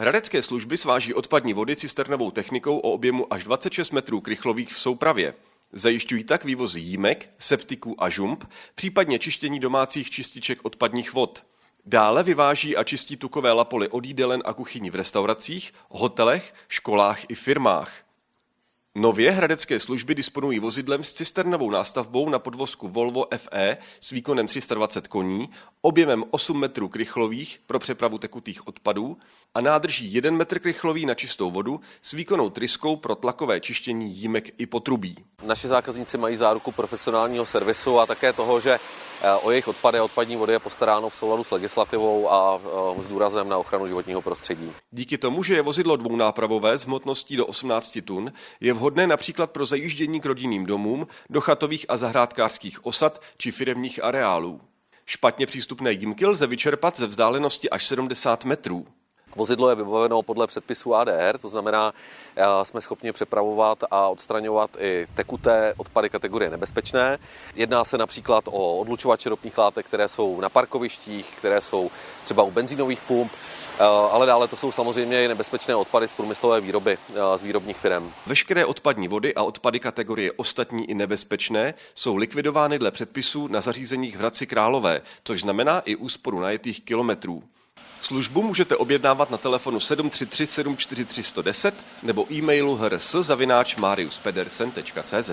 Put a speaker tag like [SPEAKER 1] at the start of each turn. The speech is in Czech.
[SPEAKER 1] Hradecké služby sváží odpadní vody cisternovou technikou o objemu až 26 metrů krychlových v soupravě. Zajišťují tak vývozy jímek, septiků a žump, případně čištění domácích čističek odpadních vod. Dále vyváží a čistí tukové lapoly od jídelen a kuchyní v restauracích, hotelech, školách i firmách. Nově hradecké služby disponují vozidlem s cisternovou nástavbou na podvozku Volvo FE s výkonem 320 koní, objemem 8 metrů krychlových pro přepravu tekutých odpadů a nádrží 1 metr krychlový na čistou vodu s výkonnou tryskou pro tlakové čištění jímek i potrubí.
[SPEAKER 2] Naši zákazníci mají záruku profesionálního servisu a také toho, že o jejich odpady a odpadní vody je postaráno v souladu s legislativou a eh, s důrazem na ochranu životního prostředí.
[SPEAKER 1] Díky tomu, že je vozidlo dvounápravové s hmotností do 18 tun, je vhodné například pro zajíždění k rodinným domům, do chatových a zahrádkářských osad či firemních areálů. Špatně přístupné jímky lze vyčerpat ze vzdálenosti až 70 metrů.
[SPEAKER 2] Vozidlo je vybaveno podle předpisu ADR, to znamená, eh, jsme schopni přepravovat a odstraňovat i tekuté odpady kategorie nebezpečné. Jedná se například o odlučovače ropných látek, které jsou na parkovištích, které jsou třeba u benzínových pump, eh, ale dále to jsou samozřejmě i nebezpečné odpady z průmyslové výroby, eh, z výrobních firm.
[SPEAKER 1] Veškeré odpadní vody a odpady kategorie ostatní i nebezpečné jsou likvidovány dle předpisů na zařízeních v Hradci Králové, což znamená i úsporu najetých kilometrů. Službu můžete objednávat na telefonu 733 743 110 nebo e-mailu hrs zavináč mariuspedersen.cz.